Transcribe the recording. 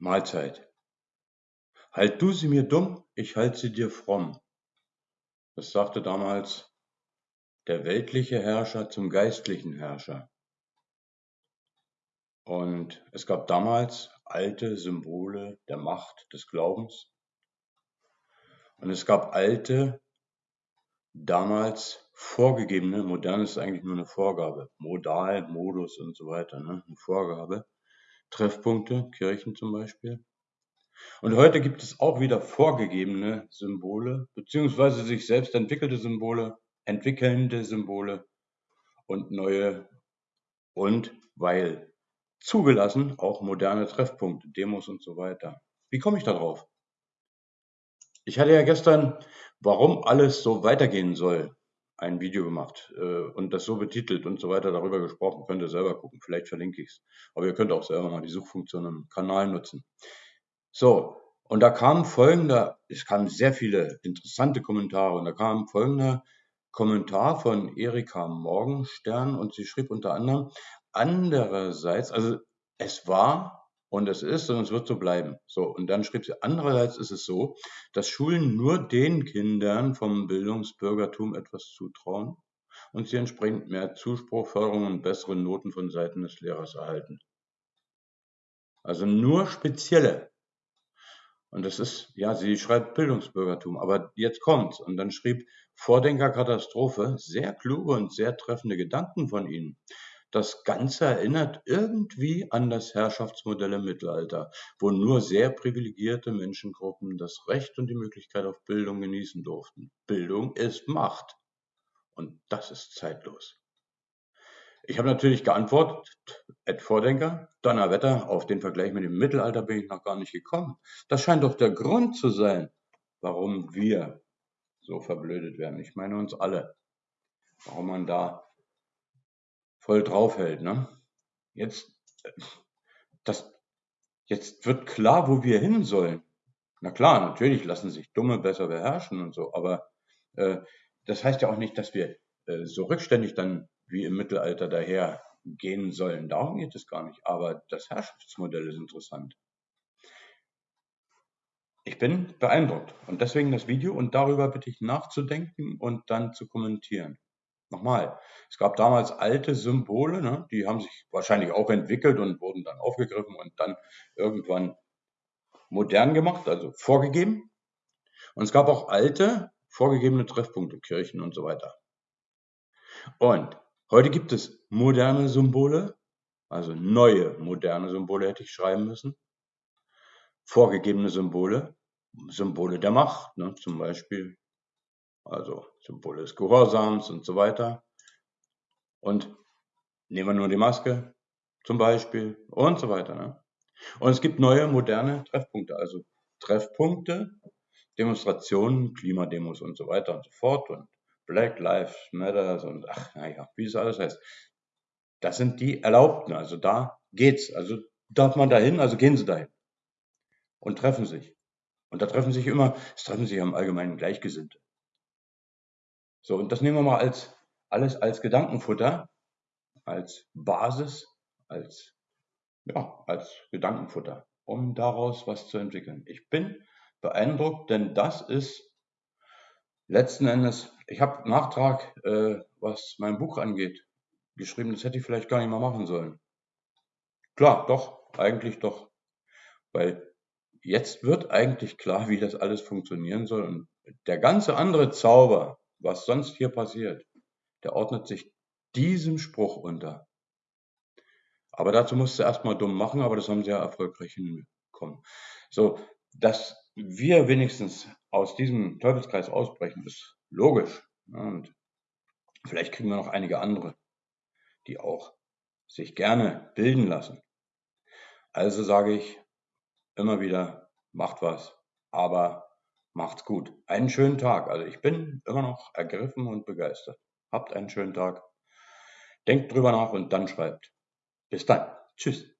Mahlzeit. Halt du sie mir dumm, ich halt sie dir fromm. Das sagte damals der weltliche Herrscher zum geistlichen Herrscher. Und es gab damals alte Symbole der Macht des Glaubens. Und es gab alte, damals vorgegebene, modern ist eigentlich nur eine Vorgabe, Modal, Modus und so weiter, ne? eine Vorgabe, Treffpunkte, Kirchen zum Beispiel. Und heute gibt es auch wieder vorgegebene Symbole, beziehungsweise sich selbst entwickelte Symbole, entwickelnde Symbole und neue und weil zugelassen auch moderne Treffpunkte, Demos und so weiter. Wie komme ich darauf? Ich hatte ja gestern, warum alles so weitergehen soll, ein Video gemacht äh, und das so betitelt und so weiter darüber gesprochen. Könnt ihr selber gucken, vielleicht verlinke ich es. Aber ihr könnt auch selber mal die Suchfunktion im Kanal nutzen. So, und da kamen folgende, es kamen sehr viele interessante Kommentare und da kam folgender Kommentar von Erika Morgenstern und sie schrieb unter anderem, andererseits, also es war und es ist und es wird so bleiben. So, und dann schrieb sie, andererseits ist es so, dass Schulen nur den Kindern vom Bildungsbürgertum etwas zutrauen und sie entsprechend mehr Zuspruch, Förderung und bessere Noten von Seiten des Lehrers erhalten. Also nur spezielle. Und das ist, ja, sie schreibt Bildungsbürgertum, aber jetzt kommt's. Und dann schrieb Vordenkerkatastrophe sehr kluge und sehr treffende Gedanken von Ihnen. Das Ganze erinnert irgendwie an das Herrschaftsmodell im Mittelalter, wo nur sehr privilegierte Menschengruppen das Recht und die Möglichkeit auf Bildung genießen durften. Bildung ist Macht. Und das ist zeitlos. Ich habe natürlich geantwortet, Ed Vordenker, Donnerwetter, auf den Vergleich mit dem Mittelalter bin ich noch gar nicht gekommen. Das scheint doch der Grund zu sein, warum wir so verblödet werden. Ich meine uns alle. Warum man da voll draufhält. Ne? Jetzt, das, jetzt wird klar, wo wir hin sollen. Na klar, natürlich lassen sich Dumme besser beherrschen und so, aber äh, das heißt ja auch nicht, dass wir äh, so rückständig dann wie im Mittelalter daher gehen sollen. Darum geht es gar nicht. Aber das Herrschaftsmodell ist interessant. Ich bin beeindruckt und deswegen das Video und darüber bitte ich nachzudenken und dann zu kommentieren. Nochmal, es gab damals alte Symbole, ne, die haben sich wahrscheinlich auch entwickelt und wurden dann aufgegriffen und dann irgendwann modern gemacht, also vorgegeben. Und es gab auch alte, vorgegebene Treffpunkte, Kirchen und so weiter. Und heute gibt es moderne Symbole, also neue moderne Symbole hätte ich schreiben müssen. Vorgegebene Symbole, Symbole der Macht, ne, zum Beispiel also Symbol des Gehorsams und so weiter. Und nehmen wir nur die Maske zum Beispiel und so weiter. Ne? Und es gibt neue, moderne Treffpunkte, also Treffpunkte, Demonstrationen, Klimademos und so weiter und so fort und Black Lives Matter und ach, naja, wie es alles heißt. Das sind die Erlaubten, also da geht's. Also darf man dahin, also gehen Sie dahin und treffen sich. Und da treffen sich immer, es treffen sich am Allgemeinen Gleichgesinnte. So, und das nehmen wir mal als alles als Gedankenfutter, als Basis, als, ja, als Gedankenfutter, um daraus was zu entwickeln. Ich bin beeindruckt, denn das ist letzten Endes, ich habe Nachtrag, äh, was mein Buch angeht, geschrieben, das hätte ich vielleicht gar nicht mal machen sollen. Klar, doch, eigentlich doch. Weil jetzt wird eigentlich klar, wie das alles funktionieren soll. Und der ganze andere Zauber, was sonst hier passiert, der ordnet sich diesem Spruch unter. Aber dazu musst du erstmal dumm machen, aber das haben sie ja erfolgreich hinbekommen. So, dass wir wenigstens aus diesem Teufelskreis ausbrechen, ist logisch. Und vielleicht kriegen wir noch einige andere, die auch sich gerne bilden lassen. Also sage ich immer wieder, macht was, aber Macht's gut. Einen schönen Tag. Also ich bin immer noch ergriffen und begeistert. Habt einen schönen Tag. Denkt drüber nach und dann schreibt. Bis dann. Tschüss.